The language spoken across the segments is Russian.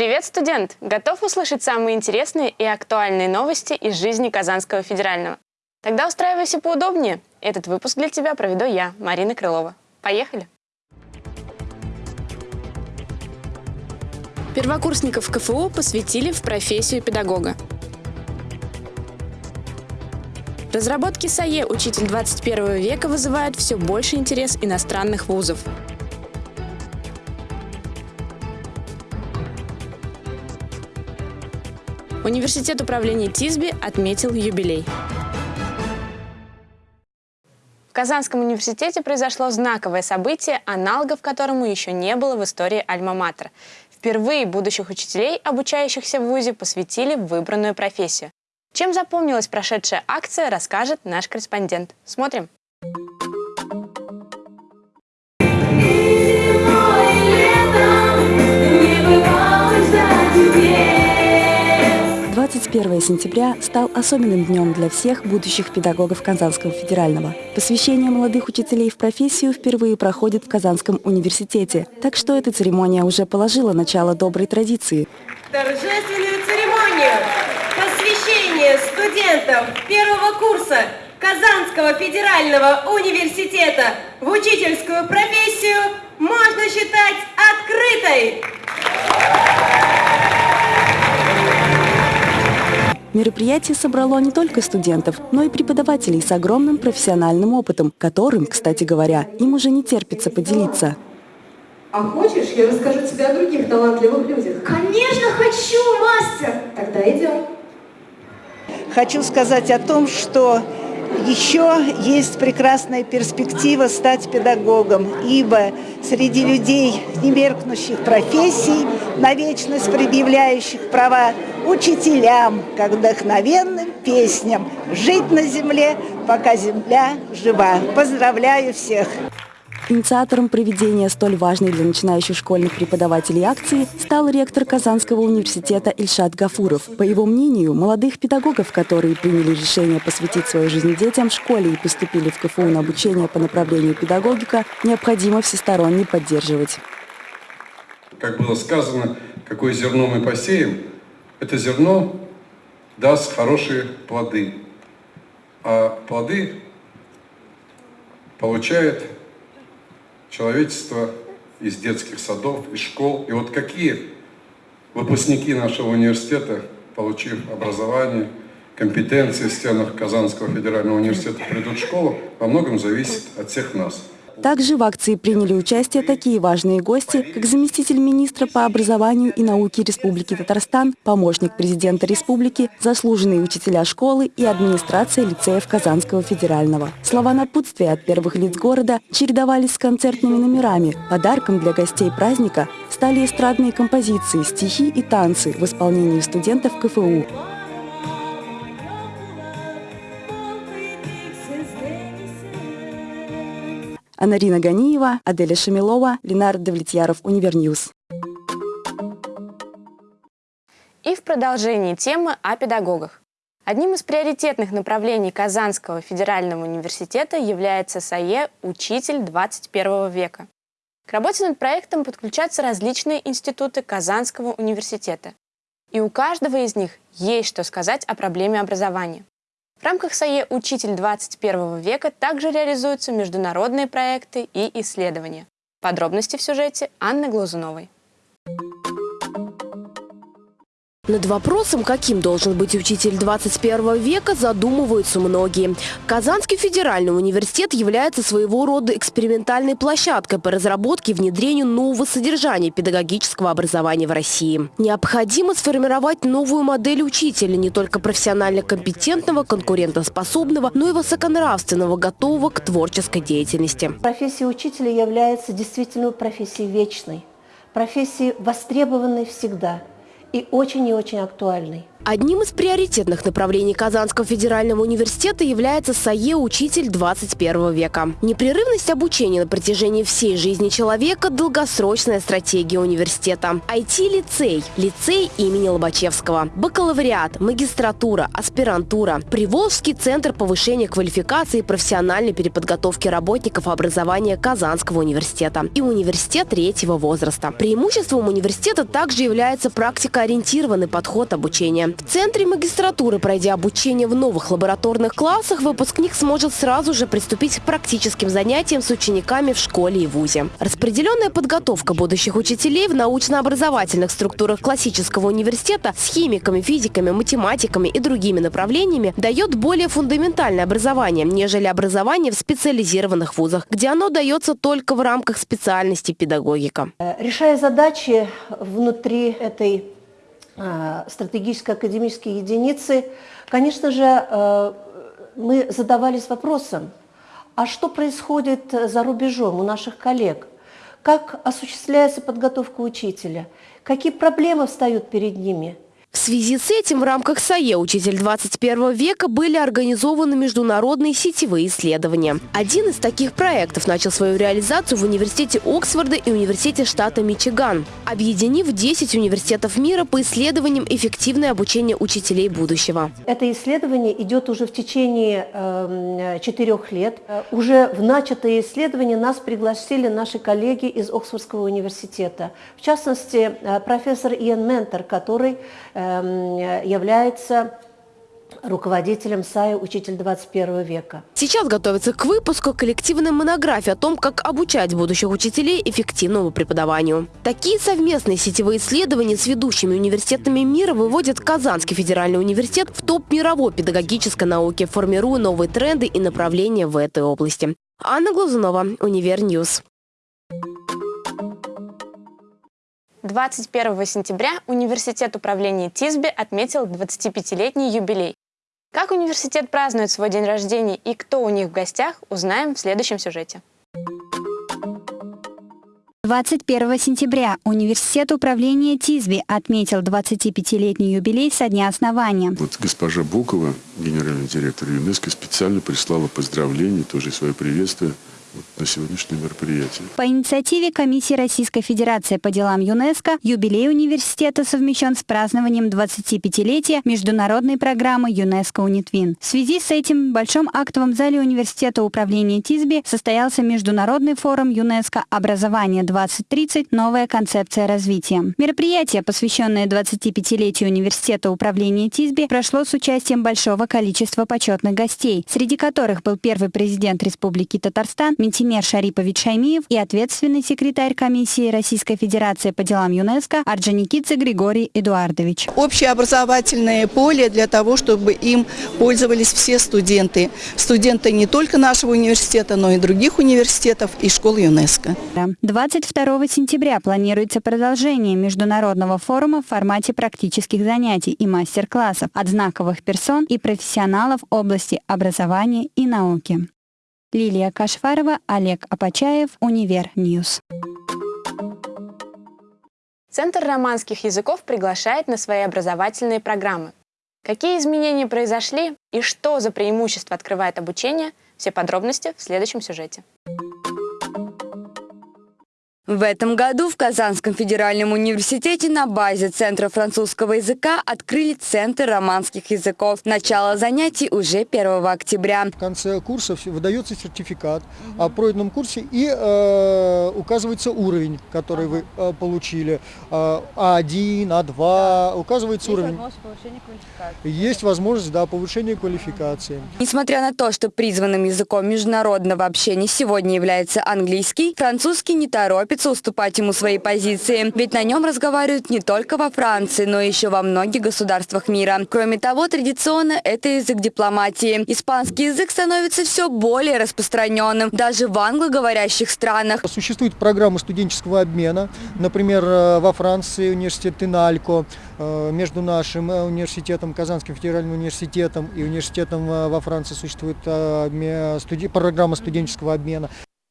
Привет, студент! Готов услышать самые интересные и актуальные новости из жизни Казанского федерального? Тогда устраивайся поудобнее. Этот выпуск для тебя проведу я, Марина Крылова. Поехали! Первокурсников КФУ посвятили в профессию педагога. Разработки САЕ «Учитель 21 века» вызывают все больше интерес иностранных вузов. Университет управления ТИСБИ отметил юбилей. В Казанском университете произошло знаковое событие, аналогов которому еще не было в истории Альма-Матер. Впервые будущих учителей, обучающихся в ВУЗе, посвятили выбранную профессию. Чем запомнилась прошедшая акция, расскажет наш корреспондент. Смотрим. 21 сентября стал особенным днем для всех будущих педагогов Казанского федерального. Посвящение молодых учителей в профессию впервые проходит в Казанском университете, так что эта церемония уже положила начало доброй традиции. Торжественную церемонию посвящения студентов первого курса Казанского федерального университета в учительскую профессию можно считать открытой. Мероприятие собрало не только студентов, но и преподавателей с огромным профессиональным опытом, которым, кстати говоря, им уже не терпится поделиться. А хочешь, я расскажу тебе о других талантливых людях? Конечно хочу, мастер! Тогда идем. Хочу сказать о том, что еще есть прекрасная перспектива стать педагогом, ибо среди людей немеркнущих профессий, на вечность предъявляющих права учителям, как вдохновенным песням «Жить на земле, пока земля жива». Поздравляю всех! Инициатором проведения столь важной для начинающих школьных преподавателей акции стал ректор Казанского университета Ильшат Гафуров. По его мнению, молодых педагогов, которые приняли решение посвятить свою жизнь детям в школе и поступили в КФУ на обучение по направлению педагогика, необходимо всесторонне поддерживать. Как было сказано, какое зерно мы посеем, это зерно даст хорошие плоды. А плоды получает человечество из детских садов, из школ. И вот какие выпускники нашего университета, получив образование, компетенции в стенах Казанского федерального университета, придут в школу, во многом зависит от всех нас. Также в акции приняли участие такие важные гости, как заместитель министра по образованию и науке Республики Татарстан, помощник президента республики, заслуженные учителя школы и администрация лицеев Казанского федерального. Слова напутствия от первых лиц города чередовались с концертными номерами. Подарком для гостей праздника стали эстрадные композиции, стихи и танцы в исполнении студентов КФУ. Анарина Ганиева, Аделя Шамилова, Ленар Давлетьяров, Univer News. И в продолжении темы о педагогах. Одним из приоритетных направлений Казанского федерального университета является САЕ «Учитель 21 века». К работе над проектом подключаются различные институты Казанского университета. И у каждого из них есть что сказать о проблеме образования. В рамках САЕ «Учитель 21 века» также реализуются международные проекты и исследования. Подробности в сюжете Анны Глазуновой. Над вопросом, каким должен быть учитель 21 века, задумываются многие. Казанский федеральный университет является своего рода экспериментальной площадкой по разработке и внедрению нового содержания педагогического образования в России. Необходимо сформировать новую модель учителя, не только профессионально компетентного, конкурентоспособного, но и высоконравственного, готового к творческой деятельности. Профессия учителя является действительно профессией вечной, профессией востребованной всегда – и очень и очень актуальный. Одним из приоритетных направлений Казанского федерального университета является САЕ «Учитель 21 века». Непрерывность обучения на протяжении всей жизни человека – долгосрочная стратегия университета. IT-лицей, лицей имени Лобачевского, бакалавриат, магистратура, аспирантура, Приволжский центр повышения квалификации и профессиональной переподготовки работников образования Казанского университета и университет третьего возраста. Преимуществом университета также является практикоориентированный подход обучения. В центре магистратуры, пройдя обучение в новых лабораторных классах, выпускник сможет сразу же приступить к практическим занятиям с учениками в школе и вузе. Распределенная подготовка будущих учителей в научно-образовательных структурах классического университета с химиками, физиками, математиками и другими направлениями дает более фундаментальное образование, нежели образование в специализированных вузах, где оно дается только в рамках специальности педагогика. Решая задачи внутри этой Э, стратегической академической единицы, конечно же, э, мы задавались вопросом, а что происходит за рубежом у наших коллег? Как осуществляется подготовка учителя? Какие проблемы встают перед ними? В связи с этим в рамках САЕ «Учитель 21 века» были организованы международные сетевые исследования. Один из таких проектов начал свою реализацию в университете Оксфорда и университете штата Мичиган, объединив 10 университетов мира по исследованиям эффективное обучение учителей будущего. Это исследование идет уже в течение э, четырех лет. Уже в начатое исследование нас пригласили наши коллеги из Оксфордского университета. В частности, э, профессор Иэн Ментор, который э, Эм, является руководителем САИ «Учитель 21 века». Сейчас готовится к выпуску коллективной монографии о том, как обучать будущих учителей эффективному преподаванию. Такие совместные сетевые исследования с ведущими университетами мира выводят Казанский федеральный университет в топ мировой педагогической науки, формируя новые тренды и направления в этой области. Анна Глазунова, Univer News. 21 сентября Университет управления ТИСБИ отметил 25-летний юбилей. Как университет празднует свой день рождения и кто у них в гостях, узнаем в следующем сюжете. 21 сентября Университет управления ТИСБИ отметил 25-летний юбилей со дня основания. Вот госпожа Букова, генеральный директор ЮНЕСКО, специально прислала поздравления, тоже свое приветствие на сегодняшнее мероприятие. По инициативе Комиссии Российской Федерации по делам ЮНЕСКО юбилей университета совмещен с празднованием 25-летия международной программы ЮНЕСКО УНИТВИН. В связи с этим в Большом актовом зале Университета управления ТИСБИ состоялся Международный форум ЮНЕСКО «Образование 2030. Новая концепция развития». Мероприятие, посвященное 25-летию Университета управления ТИСБИ, прошло с участием большого количества почетных гостей, среди которых был первый президент Республики Татарстан Ментимер Шарипович Шаймиев и ответственный секретарь комиссии Российской Федерации по делам ЮНЕСКО Орджоникидзе Григорий Эдуардович. Общеобразовательное поле для того, чтобы им пользовались все студенты. Студенты не только нашего университета, но и других университетов и школ ЮНЕСКО. 22 сентября планируется продолжение международного форума в формате практических занятий и мастер-классов от знаковых персон и профессионалов области образования и науки. Лилия Кашфарова, Олег Апачаев, Univer News. Центр романских языков приглашает на свои образовательные программы. Какие изменения произошли и что за преимущество открывает обучение, все подробности в следующем сюжете. В этом году в Казанском федеральном университете на базе Центра французского языка открыли Центр романских языков. Начало занятий уже 1 октября. В конце курса выдается сертификат о пройденном курсе и э, указывается уровень, который вы э, получили. Э, А1, А2, да. указывается Есть уровень. Есть возможность да, повышения квалификации. Несмотря на то, что призванным языком международного общения сегодня является английский, французский не торопится торопится уступать ему свои позиции. Ведь на нем разговаривают не только во Франции, но еще во многих государствах мира. Кроме того, традиционно это язык дипломатии. Испанский язык становится все более распространенным, даже в англоговорящих странах. Существует программа студенческого обмена. Например, э, во Франции университет Иналько э, между нашим э, университетом, Казанским федеральным университетом и университетом во Франции существует программа студенческого обмена.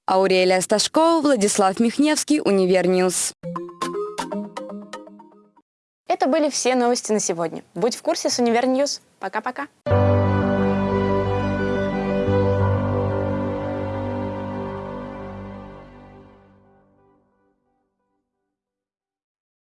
Аурелия Сташкова, Владислав Михневский, Univer News. Это были все новости на сегодня. Будь в курсе с Univer News. Пока-пока.